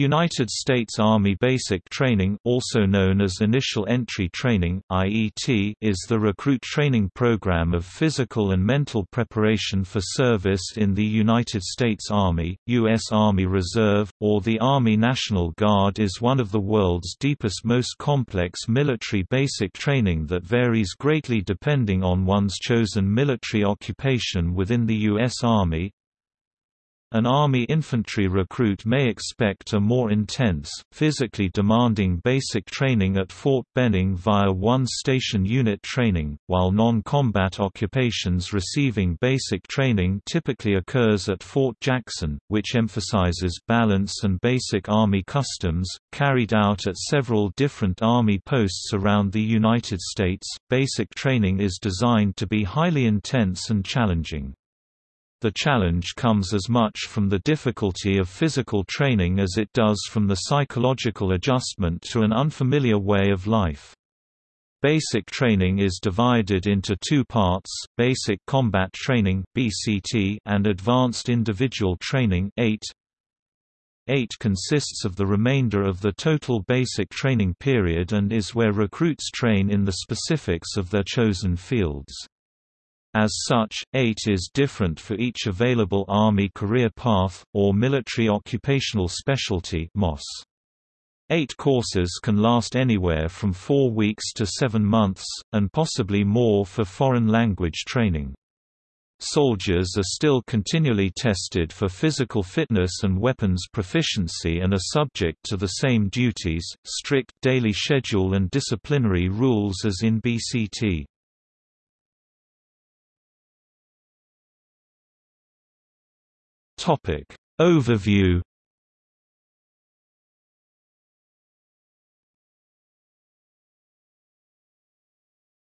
United States Army Basic Training also known as Initial Entry Training IET, is the recruit training program of physical and mental preparation for service in the United States Army, U.S. Army Reserve, or the Army National Guard is one of the world's deepest most complex military basic training that varies greatly depending on one's chosen military occupation within the U.S. Army, an Army infantry recruit may expect a more intense, physically demanding basic training at Fort Benning via one-station unit training, while non-combat occupations receiving basic training typically occurs at Fort Jackson, which emphasizes balance and basic Army customs, carried out at several different Army posts around the United States. Basic training is designed to be highly intense and challenging. The challenge comes as much from the difficulty of physical training as it does from the psychological adjustment to an unfamiliar way of life. Basic training is divided into two parts, Basic Combat Training (BCT) and Advanced Individual Training (AIT). AIT consists of the remainder of the total basic training period and is where recruits train in the specifics of their chosen fields. As such, AIT is different for each available Army career path, or military occupational specialty MOS. AIT courses can last anywhere from four weeks to seven months, and possibly more for foreign language training. Soldiers are still continually tested for physical fitness and weapons proficiency and are subject to the same duties, strict daily schedule and disciplinary rules as in BCT. Topic. Overview.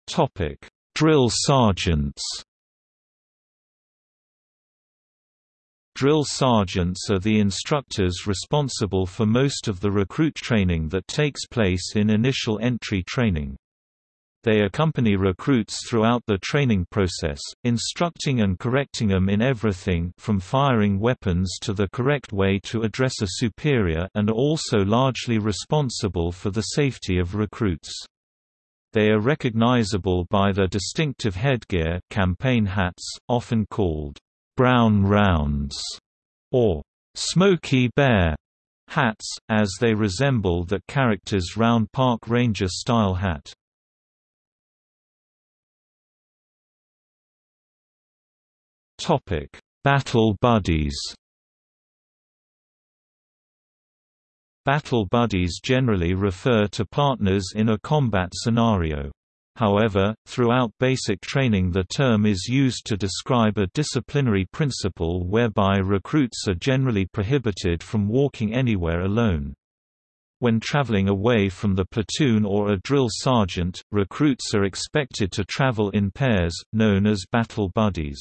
Topic. Drill sergeants. Drill sergeants are the instructors responsible for most of the recruit training that takes place in initial entry training. They accompany recruits throughout the training process, instructing and correcting them in everything from firing weapons to the correct way to address a superior and are also largely responsible for the safety of recruits. They are recognizable by their distinctive headgear campaign hats, often called «brown rounds» or Smokey Bear» hats, as they resemble that character's round park ranger-style hat. Topic: Battle buddies. Battle buddies generally refer to partners in a combat scenario. However, throughout basic training the term is used to describe a disciplinary principle whereby recruits are generally prohibited from walking anywhere alone. When traveling away from the platoon or a drill sergeant, recruits are expected to travel in pairs, known as battle buddies.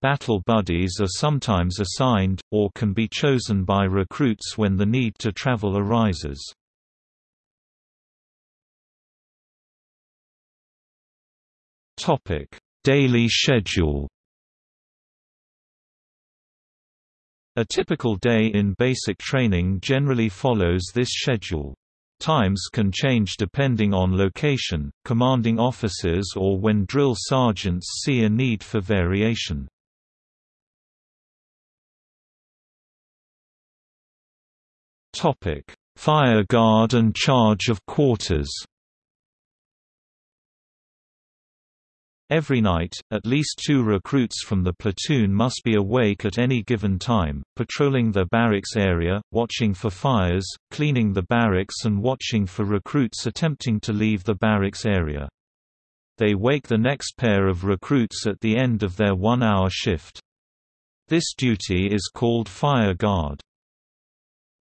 Battle buddies are sometimes assigned, or can be chosen by recruits when the need to travel arises. Daily schedule A typical day in basic training generally follows this schedule. Times can change depending on location, commanding officers or when drill sergeants see a need for variation. Topic: Fire guard and charge of quarters. Every night, at least two recruits from the platoon must be awake at any given time, patrolling the barracks area, watching for fires, cleaning the barracks and watching for recruits attempting to leave the barracks area. They wake the next pair of recruits at the end of their one-hour shift. This duty is called fire guard.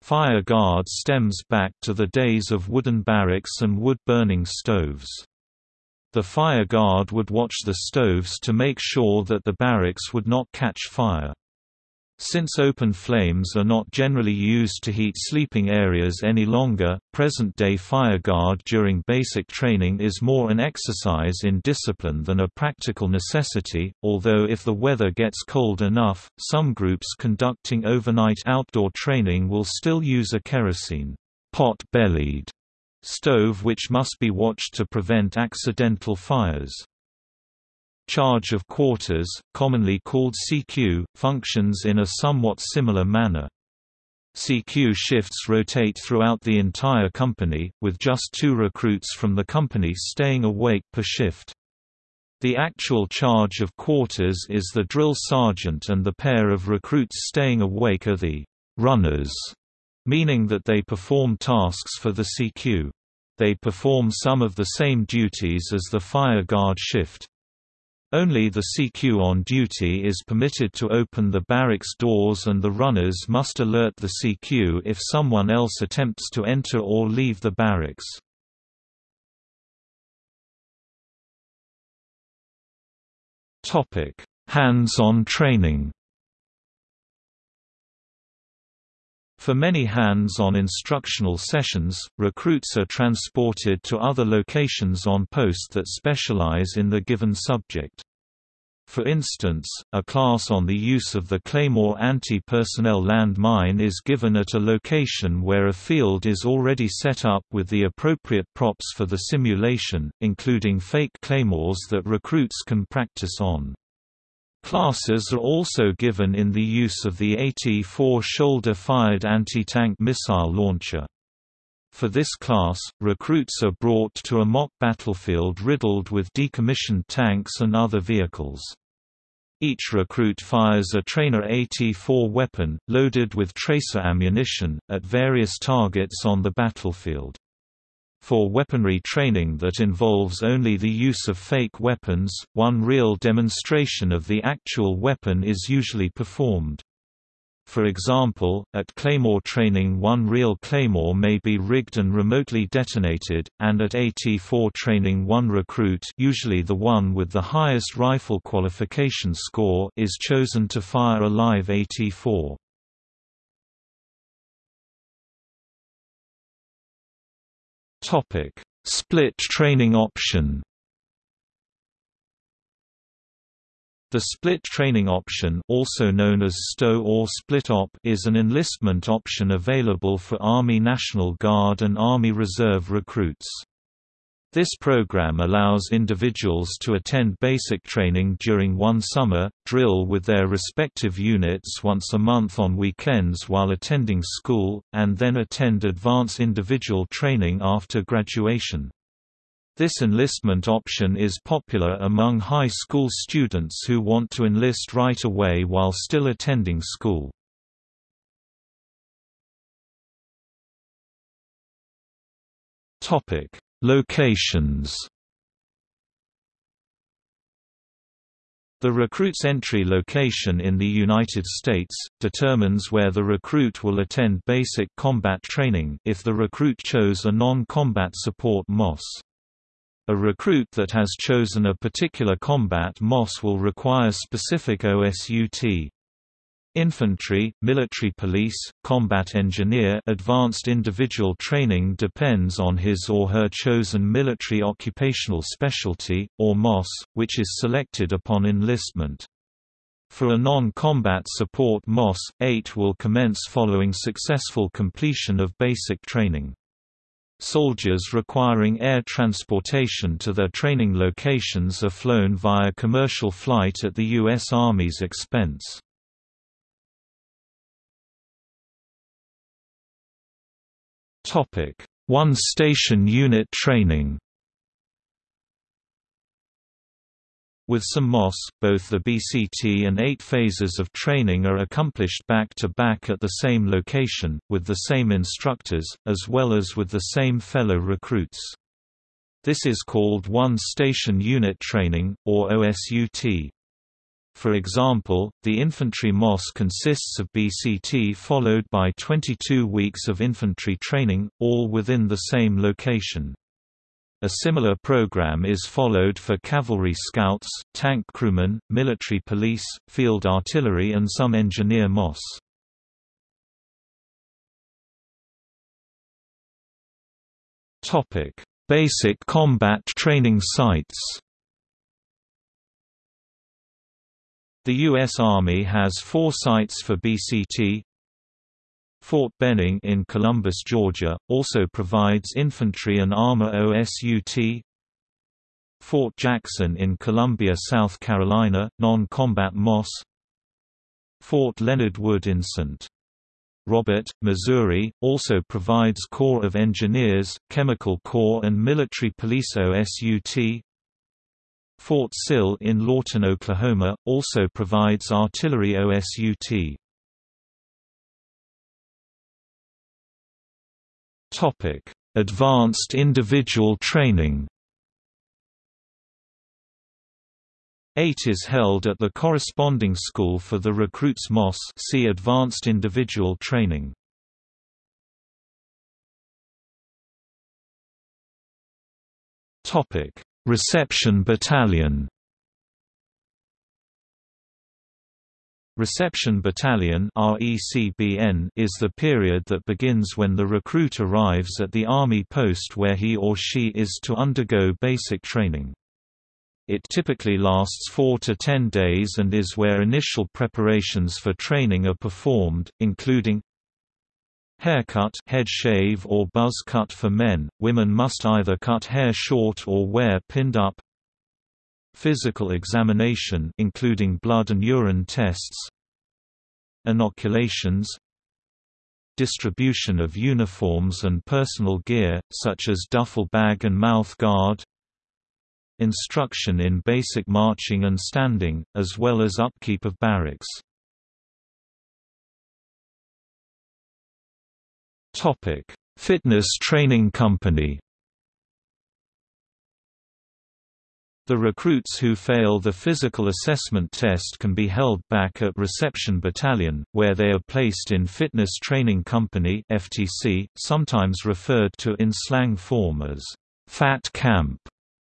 Fire guard stems back to the days of wooden barracks and wood-burning stoves. The fire guard would watch the stoves to make sure that the barracks would not catch fire. Since open flames are not generally used to heat sleeping areas any longer, present-day fireguard during basic training is more an exercise in discipline than a practical necessity, although if the weather gets cold enough, some groups conducting overnight outdoor training will still use a kerosene pot-bellied stove which must be watched to prevent accidental fires. Charge of quarters, commonly called CQ, functions in a somewhat similar manner. CQ shifts rotate throughout the entire company, with just two recruits from the company staying awake per shift. The actual charge of quarters is the drill sergeant and the pair of recruits staying awake are the runners, meaning that they perform tasks for the CQ. They perform some of the same duties as the fire guard shift. Only the CQ on duty is permitted to open the barracks doors and the runners must alert the CQ if someone else attempts to enter or leave the barracks. Hands-on training For many hands-on instructional sessions, recruits are transported to other locations on post that specialize in the given subject. For instance, a class on the use of the Claymore anti-personnel landmine is given at a location where a field is already set up with the appropriate props for the simulation, including fake claymores that recruits can practice on. Classes are also given in the use of the AT-4 shoulder-fired anti-tank missile launcher. For this class, recruits are brought to a mock battlefield riddled with decommissioned tanks and other vehicles. Each recruit fires a trainer AT-4 weapon, loaded with tracer ammunition, at various targets on the battlefield. For weaponry training that involves only the use of fake weapons, one real demonstration of the actual weapon is usually performed. For example, at Claymore training one real Claymore may be rigged and remotely detonated, and at AT-4 training one recruit usually the one with the highest rifle qualification score is chosen to fire a live AT-4. Topic: Split training option. The split training option also known as STO or split op is an enlistment option available for Army National Guard and Army Reserve recruits. This program allows individuals to attend basic training during one summer, drill with their respective units once a month on weekends while attending school, and then attend advance individual training after graduation. This enlistment option is popular among high school students who want to enlist right away while still attending school. Topic Locations The recruit's entry location in the United States, determines where the recruit will attend basic combat training if the recruit chose a non-combat support MOS. A recruit that has chosen a particular combat MOS will require specific OSUT. Infantry, military police, combat engineer advanced individual training depends on his or her chosen military occupational specialty, or MOS, which is selected upon enlistment. For a non-combat support MOS, AIT will commence following successful completion of basic training. Soldiers requiring air transportation to their training locations are flown via commercial flight at the U.S. Army's expense. Topic: One station unit training. With some MOS, both the BCT and AIT phases of training are accomplished back-to-back -back at the same location, with the same instructors, as well as with the same fellow recruits. This is called One Station Unit Training, or OSUT. For example, the infantry MOS consists of BCT followed by 22 weeks of infantry training, all within the same location. A similar program is followed for cavalry scouts, tank crewmen, military police, field artillery and some engineer MOS. Basic combat training sites The U.S. Army has four sites for BCT, Fort Benning in Columbus, Georgia, also provides infantry and armor OSUT. Fort Jackson in Columbia, South Carolina, non-combat MOS. Fort Leonard Wood in St. Robert, Missouri, also provides Corps of Engineers, Chemical Corps and Military Police OSUT. Fort Sill in Lawton, Oklahoma, also provides artillery OSUT. Topic: Advanced individual training. AIT is held at the corresponding school for the recruits MOS see Advanced Individual Training. Topic: Reception Battalion. Reception Battalion is the period that begins when the recruit arrives at the Army post where he or she is to undergo basic training. It typically lasts 4 to 10 days and is where initial preparations for training are performed, including Haircut head shave or buzz cut for men, women must either cut hair short or wear pinned up. Physical examination including blood and urine tests. Inoculations. Distribution of uniforms and personal gear, such as duffel bag and mouth guard. Instruction in basic marching and standing, as well as upkeep of barracks. Fitness training company The recruits who fail the physical assessment test can be held back at Reception Battalion, where they are placed in Fitness Training Company FTC, sometimes referred to in slang form as Fat Camp.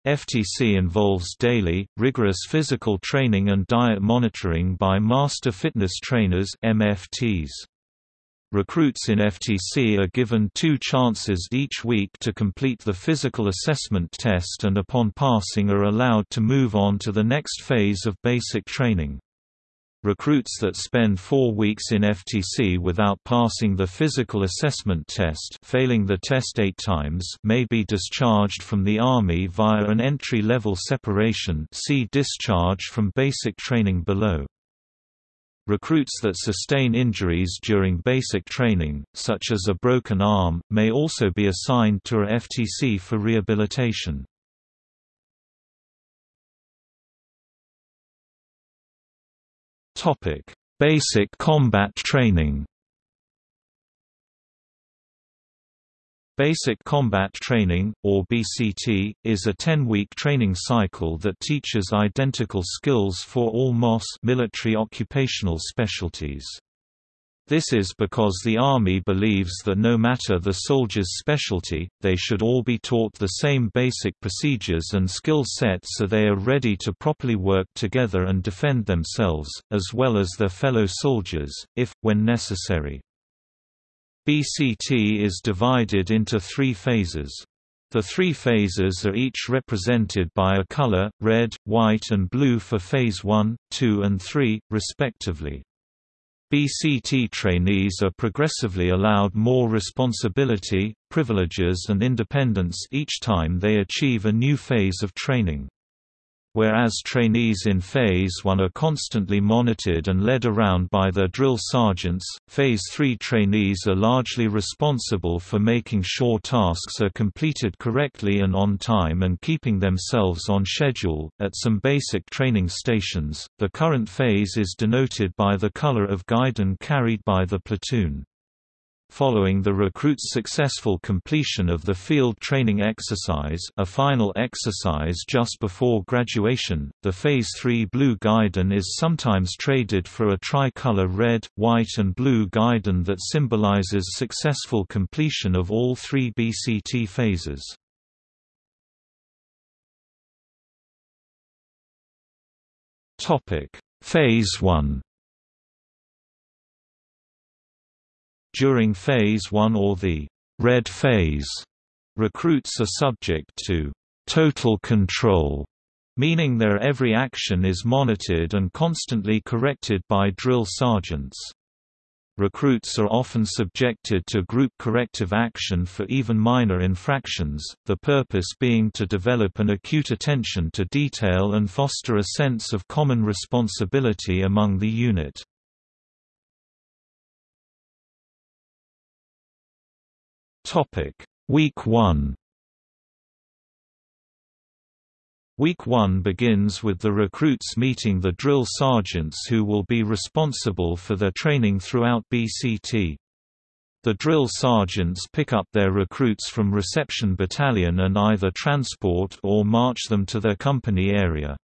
FTC involves daily, rigorous physical training and diet monitoring by Master Fitness Trainers MFTs. Recruits in FTC are given two chances each week to complete the physical assessment test and upon passing are allowed to move on to the next phase of basic training. Recruits that spend four weeks in FTC without passing the physical assessment test failing the test eight times may be discharged from the Army via an entry-level separation see discharge from basic training below. Recruits that sustain injuries during basic training, such as a broken arm, may also be assigned to a FTC for rehabilitation. Basic combat training Basic Combat Training, or BCT, is a 10-week training cycle that teaches identical skills for all MOS military occupational specialties. This is because the Army believes that no matter the soldier's specialty, they should all be taught the same basic procedures and skill sets so they are ready to properly work together and defend themselves, as well as their fellow soldiers, if, when necessary. BCT is divided into three phases. The three phases are each represented by a color, red, white and blue for phase 1, 2 and 3, respectively. BCT trainees are progressively allowed more responsibility, privileges and independence each time they achieve a new phase of training. Whereas trainees in Phase 1 are constantly monitored and led around by their drill sergeants, Phase 3 trainees are largely responsible for making sure tasks are completed correctly and on time and keeping themselves on schedule. At some basic training stations, the current phase is denoted by the color of guidon carried by the platoon. Following the recruit's successful completion of the field training exercise a final exercise just before graduation, the Phase 3 blue guidon is sometimes traded for a tricolor red, white and blue guidon that symbolizes successful completion of all three BCT phases. Phase 1 During Phase 1 or the «red phase», recruits are subject to «total control», meaning their every action is monitored and constantly corrected by drill sergeants. Recruits are often subjected to group corrective action for even minor infractions, the purpose being to develop an acute attention to detail and foster a sense of common responsibility among the unit. Topic: Week 1. Week 1 begins with the recruits meeting the drill sergeants who will be responsible for their training throughout BCT. The drill sergeants pick up their recruits from reception battalion and either transport or march them to their company area.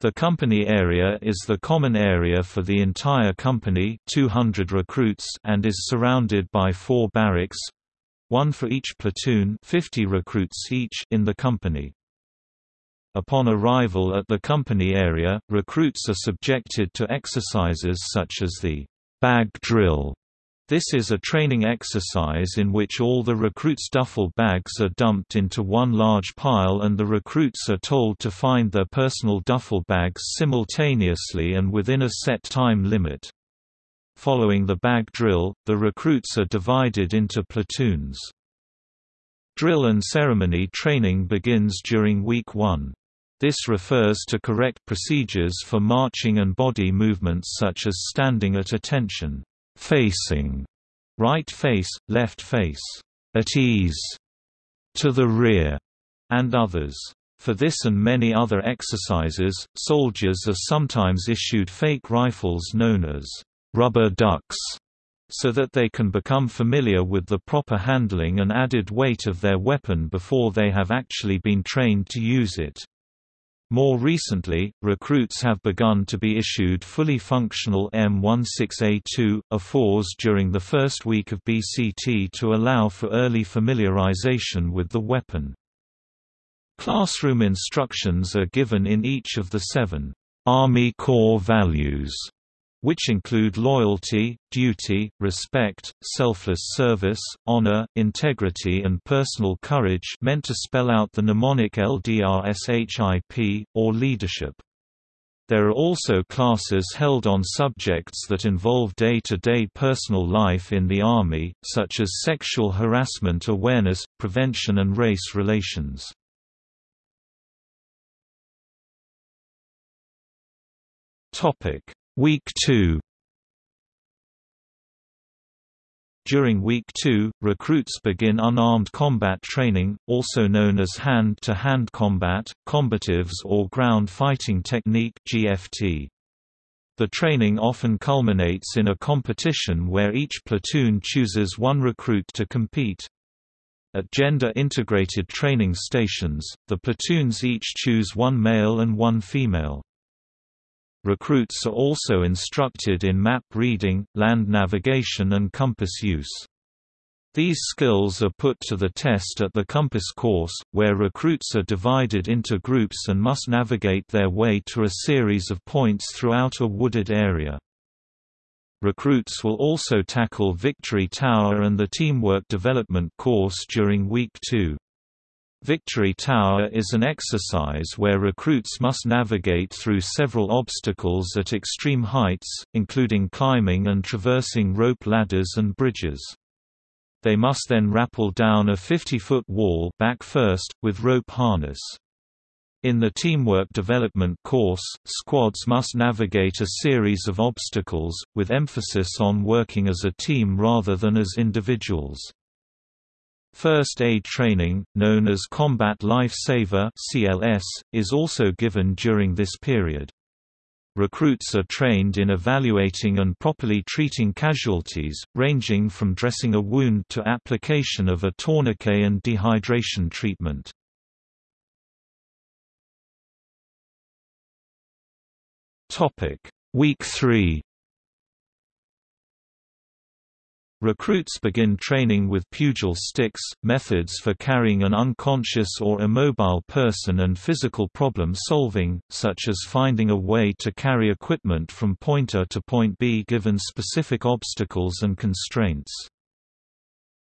The company area is the common area for the entire company 200 recruits and is surrounded by four barracks, one for each platoon 50 recruits each in the company. Upon arrival at the company area, recruits are subjected to exercises such as the bag drill. This is a training exercise in which all the recruits' duffel bags are dumped into one large pile and the recruits are told to find their personal duffel bags simultaneously and within a set time limit. Following the bag drill, the recruits are divided into platoons. Drill and ceremony training begins during week 1. This refers to correct procedures for marching and body movements such as standing at attention, facing, right face, left face, at ease, to the rear, and others. For this and many other exercises, soldiers are sometimes issued fake rifles known as rubber ducks, so that they can become familiar with the proper handling and added weight of their weapon before they have actually been trained to use it. More recently, recruits have begun to be issued fully functional M16A2, A4s during the first week of BCT to allow for early familiarization with the weapon. Classroom instructions are given in each of the seven Army core values which include loyalty, duty, respect, selfless service, honor, integrity and personal courage meant to spell out the mnemonic LDRSHIP, or leadership. There are also classes held on subjects that involve day-to-day -day personal life in the Army, such as sexual harassment awareness, prevention and race relations. Topic Week 2 During Week 2, recruits begin unarmed combat training, also known as hand-to-hand -hand combat, combatives or ground fighting technique GFT. The training often culminates in a competition where each platoon chooses one recruit to compete. At gender-integrated training stations, the platoons each choose one male and one female. Recruits are also instructed in map reading, land navigation and compass use. These skills are put to the test at the compass course, where recruits are divided into groups and must navigate their way to a series of points throughout a wooded area. Recruits will also tackle Victory Tower and the Teamwork Development course during Week 2. Victory Tower is an exercise where recruits must navigate through several obstacles at extreme heights, including climbing and traversing rope ladders and bridges. They must then rappel down a 50-foot wall back first, with rope harness. In the teamwork development course, squads must navigate a series of obstacles, with emphasis on working as a team rather than as individuals. First aid training, known as Combat Life Saver (CLS), is also given during this period. Recruits are trained in evaluating and properly treating casualties, ranging from dressing a wound to application of a tourniquet and dehydration treatment. Topic: Week 3 Recruits begin training with pugil sticks, methods for carrying an unconscious or immobile person and physical problem solving, such as finding a way to carry equipment from point A to point B given specific obstacles and constraints.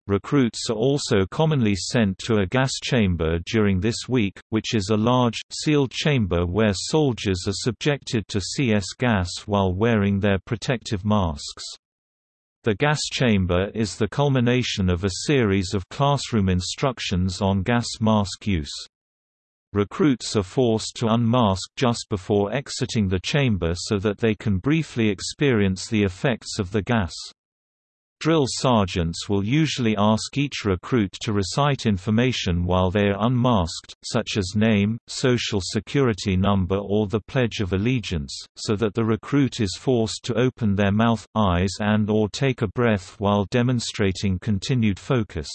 Recruits are also commonly sent to a gas chamber during this week, which is a large, sealed chamber where soldiers are subjected to CS gas while wearing their protective masks. The gas chamber is the culmination of a series of classroom instructions on gas mask use. Recruits are forced to unmask just before exiting the chamber so that they can briefly experience the effects of the gas. Drill sergeants will usually ask each recruit to recite information while they are unmasked, such as name, social security number or the Pledge of Allegiance, so that the recruit is forced to open their mouth, eyes and or take a breath while demonstrating continued focus.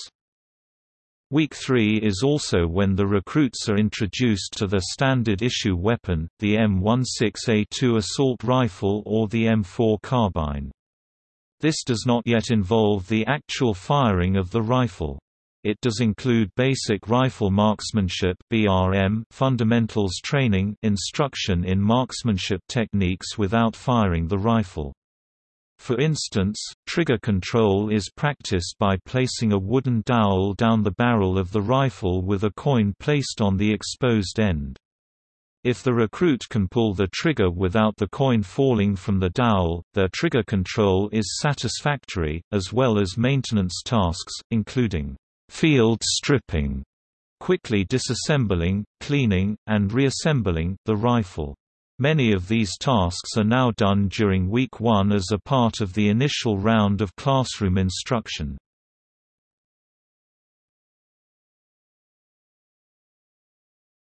Week 3 is also when the recruits are introduced to the standard issue weapon, the M16A2 assault rifle or the M4 carbine. This does not yet involve the actual firing of the rifle. It does include basic rifle marksmanship (BRM) fundamentals training, instruction in marksmanship techniques without firing the rifle. For instance, trigger control is practiced by placing a wooden dowel down the barrel of the rifle with a coin placed on the exposed end. If the recruit can pull the trigger without the coin falling from the dowel, their trigger control is satisfactory, as well as maintenance tasks, including field stripping, quickly disassembling, cleaning, and reassembling the rifle. Many of these tasks are now done during week one as a part of the initial round of classroom instruction.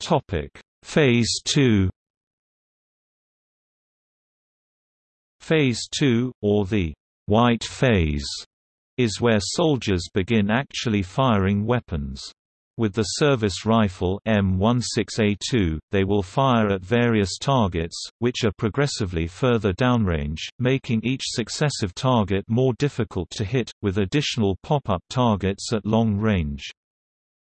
Topic: Phase 2 Phase 2, or the white phase, is where soldiers begin actually firing weapons. With the service rifle M16A2, they will fire at various targets, which are progressively further downrange, making each successive target more difficult to hit, with additional pop-up targets at long range.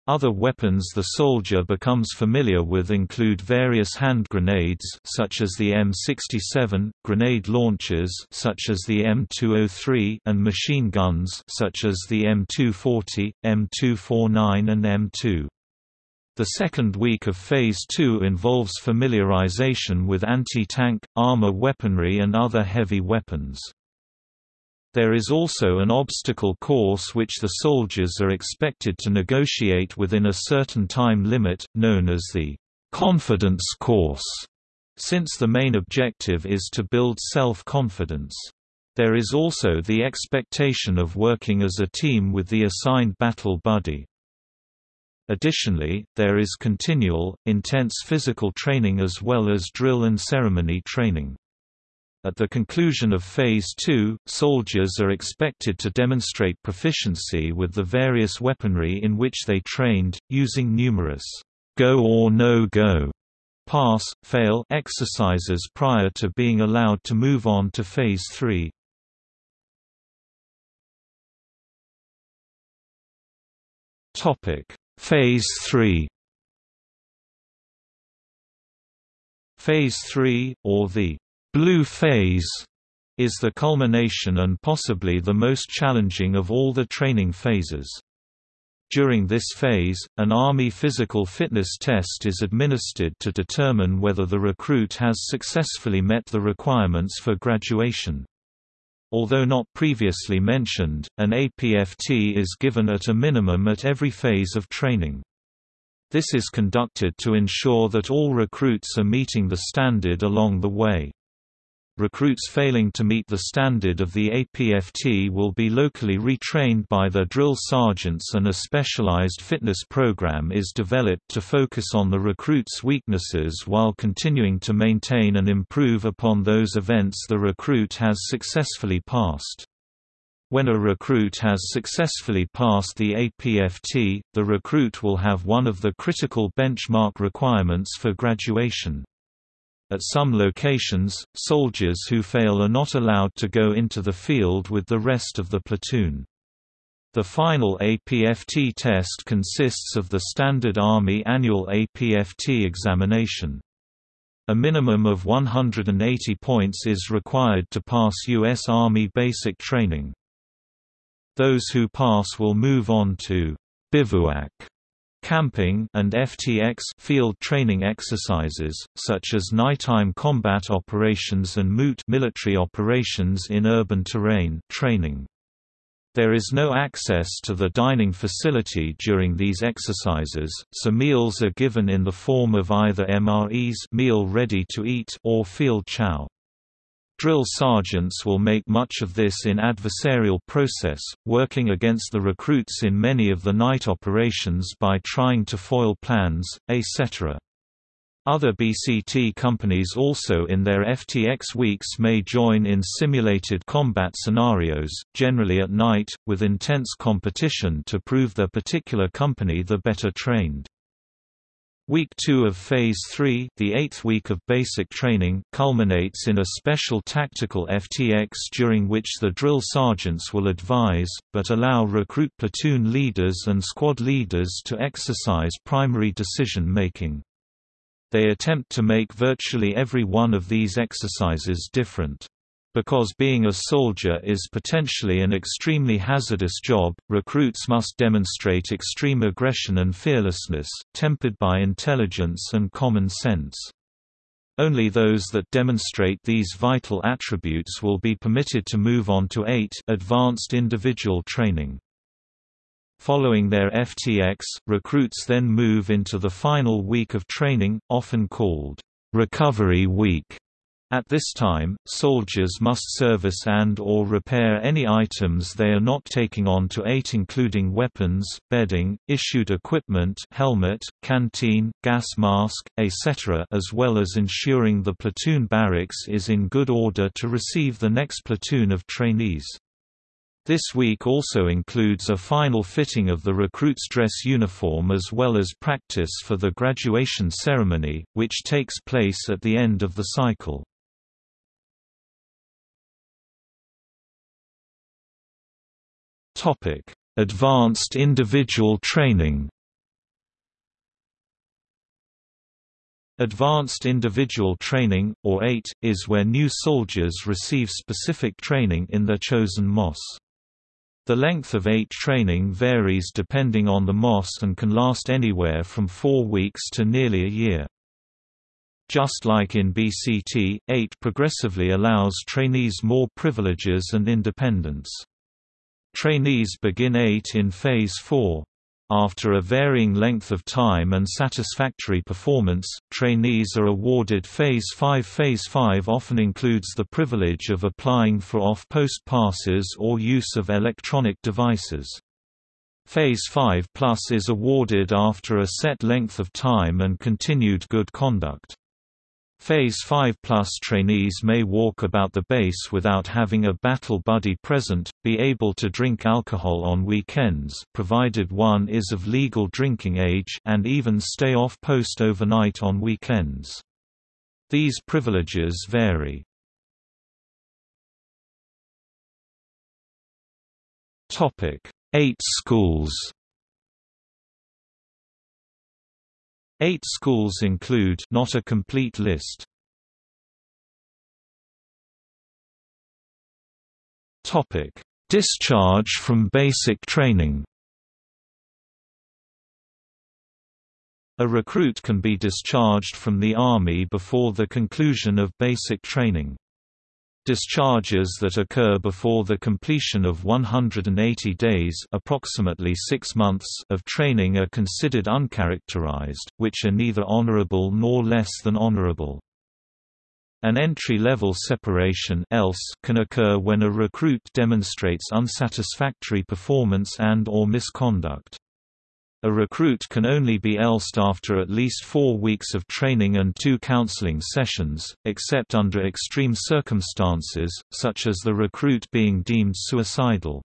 Other weapons the soldier becomes familiar with include various hand grenades such as the M67, grenade launchers such as the M203 and machine guns such as the M240, M249 and M2. The second week of Phase 2 involves familiarization with anti-tank, armor weaponry and other heavy weapons. There is also an obstacle course which the soldiers are expected to negotiate within a certain time limit, known as the confidence course, since the main objective is to build self-confidence. There is also the expectation of working as a team with the assigned battle buddy. Additionally, there is continual, intense physical training as well as drill and ceremony training. At the conclusion of Phase 2, soldiers are expected to demonstrate proficiency with the various weaponry in which they trained, using numerous go or no-go pass, fail exercises prior to being allowed to move on to Phase 3. Phase 3 Phase 3, or the Blue phase is the culmination and possibly the most challenging of all the training phases. During this phase, an Army physical fitness test is administered to determine whether the recruit has successfully met the requirements for graduation. Although not previously mentioned, an APFT is given at a minimum at every phase of training. This is conducted to ensure that all recruits are meeting the standard along the way. Recruits failing to meet the standard of the APFT will be locally retrained by their drill sergeants and a specialized fitness program is developed to focus on the recruit's weaknesses while continuing to maintain and improve upon those events the recruit has successfully passed. When a recruit has successfully passed the APFT, the recruit will have one of the critical benchmark requirements for graduation. At some locations, soldiers who fail are not allowed to go into the field with the rest of the platoon. The final APFT test consists of the standard Army annual APFT examination. A minimum of 180 points is required to pass U.S. Army basic training. Those who pass will move on to bivouac camping and FTX field training exercises, such as nighttime combat operations and MOUT military operations in urban terrain training. There is no access to the dining facility during these exercises, so meals are given in the form of either MREs meal ready to eat or field chow. Drill sergeants will make much of this in adversarial process, working against the recruits in many of the night operations by trying to foil plans, etc. Other BCT companies also in their FTX weeks may join in simulated combat scenarios, generally at night, with intense competition to prove their particular company the better trained. Week 2 of Phase 3 the eighth week of basic training culminates in a special tactical FTX during which the drill sergeants will advise, but allow recruit platoon leaders and squad leaders to exercise primary decision-making. They attempt to make virtually every one of these exercises different. Because being a soldier is potentially an extremely hazardous job, recruits must demonstrate extreme aggression and fearlessness, tempered by intelligence and common sense. Only those that demonstrate these vital attributes will be permitted to move on to AIT advanced individual training. Following their FTX, recruits then move into the final week of training, often called Recovery Week. At this time, soldiers must service and or repair any items they are not taking on to AIT including weapons, bedding, issued equipment helmet, canteen, gas mask, etc. as well as ensuring the platoon barracks is in good order to receive the next platoon of trainees. This week also includes a final fitting of the recruit's dress uniform as well as practice for the graduation ceremony, which takes place at the end of the cycle. Advanced individual training Advanced Individual Training, or AIT, is where new soldiers receive specific training in their chosen MOS. The length of AIT training varies depending on the MOS and can last anywhere from four weeks to nearly a year. Just like in BCT, AIT progressively allows trainees more privileges and independence. Trainees begin AIT in Phase 4. After a varying length of time and satisfactory performance, trainees are awarded Phase 5. Phase 5 often includes the privilege of applying for off-post passes or use of electronic devices. Phase 5 Plus is awarded after a set length of time and continued good conduct. Phase 5 Plus trainees may walk about the base without having a battle buddy present, be able to drink alcohol on weekends provided one is of legal drinking age and even stay off post overnight on weekends. These privileges vary. AIT schools AIT schools include not a complete list. Topic: Discharge from basic training. A recruit can be discharged from the Army before the conclusion of basic training. Discharges that occur before the completion of 180 days approximately six months of training are considered uncharacterized, which are neither honorable nor less than honorable. An entry-level separation ELS can occur when a recruit demonstrates unsatisfactory performance and or misconduct. A recruit can only be ELSed after at least four weeks of training and two counseling sessions, except under extreme circumstances, such as the recruit being deemed suicidal.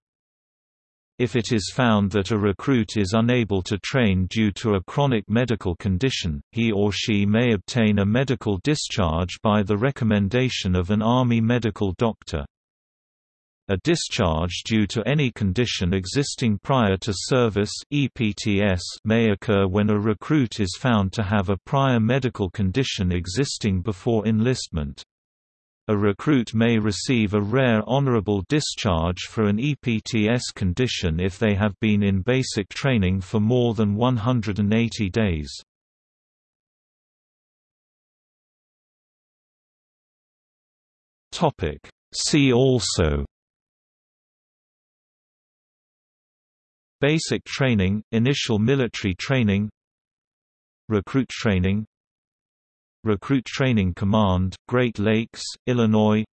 If it is found that a recruit is unable to train due to a chronic medical condition, he or she may obtain a medical discharge by the recommendation of an Army medical doctor. A discharge due to any condition existing prior to service EPTS may occur when a recruit is found to have a prior medical condition existing before enlistment. A recruit may receive a rare honorable discharge for an EPTS condition if they have been in basic training for more than 180 days. See also Basic training, initial military training Recruit training Recruit Training Command, Great Lakes, Illinois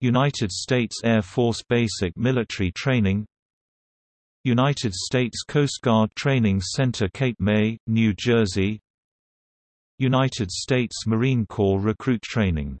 United States Air Force Basic Military Training United States Coast Guard Training Center Cape May, New Jersey United States Marine Corps Recruit Training